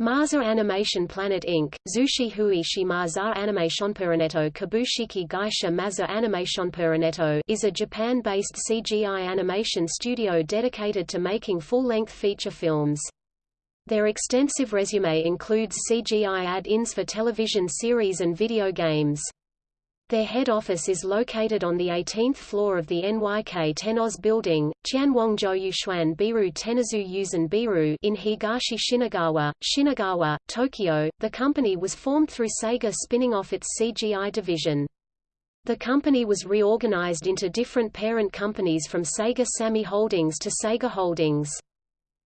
Marza Animation Planet Inc., Zushi Hui Shimaza Animationpuraneto Kabushiki Gaisha Maza Animationpuraneto is a Japan-based CGI animation studio dedicated to making full-length feature films. Their extensive resume includes CGI add-ins for television series and video games. Their head office is located on the 18th floor of the NYK Tennoz building, Tianwongzhou Yuxuan Biru Tenazu Yuzen Biru in Higashi Shinagawa, Shinagawa, Tokyo. The company was formed through Sega spinning off its CGI division. The company was reorganized into different parent companies from Sega Sammy Holdings to Sega Holdings.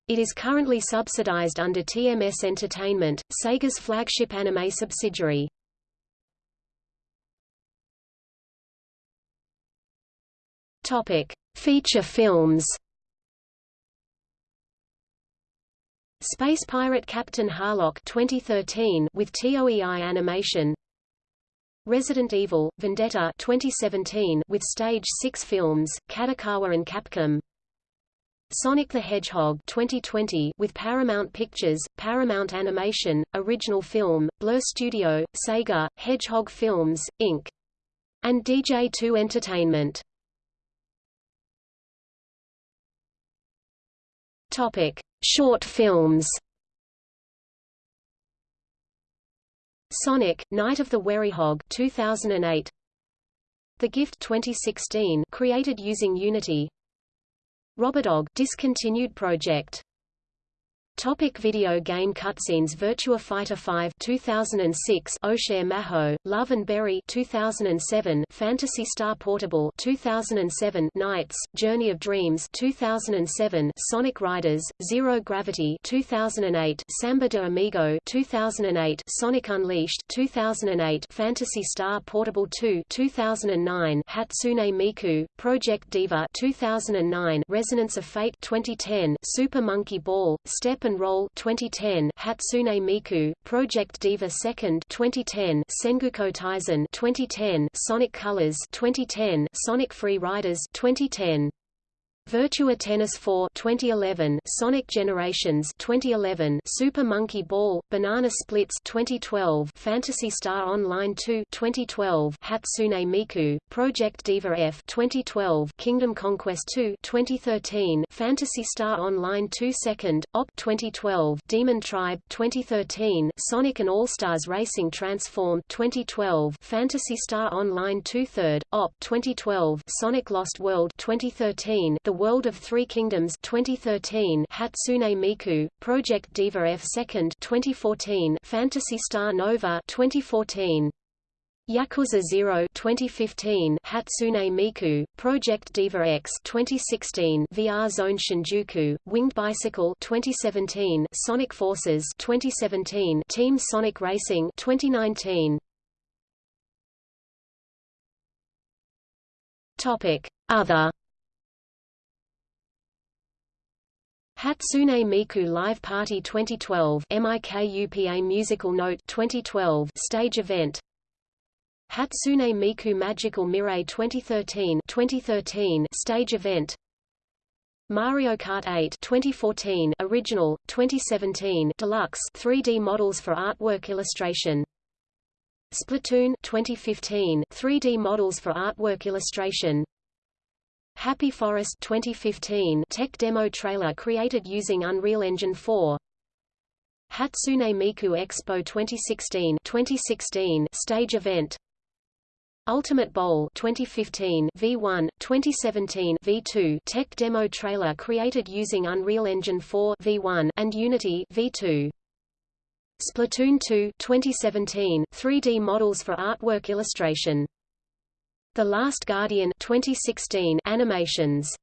It is currently subsidized under TMS Entertainment, Sega's flagship anime subsidiary. Topic: Feature films. Space Pirate Captain Harlock 2013 with TOEI animation. Resident Evil Vendetta 2017 with Stage 6 films, Kadokawa and Capcom. Sonic the Hedgehog 2020 with Paramount Pictures, Paramount Animation, Original Film, Blur Studio, Sega, Hedgehog Films, Inc. and DJ2 Entertainment. Topic: Short films. Sonic: Night of the Werehog 2008. The Gift 2016, created using Unity. Robodog discontinued project. Topic video game cutscenes Virtua Fighter 5 2006 Oshare Maho, Love and Berry 2007 Phantasy Star Portable 2007 Nights, Journey of Dreams 2007 Sonic Riders, Zero Gravity 2008 Samba de Amigo 2008 Sonic Unleashed 2008 Phantasy Star Portable 2 2009 Hatsune Miku, Project Diva 2009 Resonance of Fate 2010 Super Monkey Ball, Step and Roll 2010 Hatsune Miku Project Diva 2nd 2010 Sengoku Taisen 2010 Sonic Colors 2010 Sonic Free Riders 2010 Virtua Tennis 4 2011 Sonic Generations 2011 Super Monkey Ball Banana Splits 2012 Phantasy Star Online 2 2012 Hatsune Miku Project Diva F 2012 Kingdom Conquest 2 2013 Phantasy Star Online 2 Second Op 2012 Demon Tribe 2013 Sonic and All-Stars Racing Transform 2012 Phantasy Star Online 2 Third Op 2012 Sonic Lost World 2013 The World of Three Kingdoms 2013 Hatsune Miku, Project Diva F 2nd 2014 Phantasy Star Nova 2014 Yakuza 0 2015 Hatsune Miku, Project Diva X 2016 VR Zone Shinjuku, Winged Bicycle 2017 Sonic Forces 2017 Team Sonic Racing 2019 Topic Other Hatsune Miku Live Party 2012 MIKUPA Musical Note 2012 stage event. Hatsune Miku Magical Mirror 2013 2013 stage event. Mario Kart 8 2014 original 2017 deluxe 3D models for artwork illustration. Splatoon 2015 3D models for artwork illustration Happy Forest 2015 tech demo trailer created using Unreal Engine 4 Hatsune Miku Expo 2016 2016 stage event. Ultimate Bowl 2015 V1 2017 V2 tech demo trailer created using Unreal Engine 4 V1 and Unity V2 Splatoon 2 2017 3D models for artwork illustration the Last Guardian 2016 animations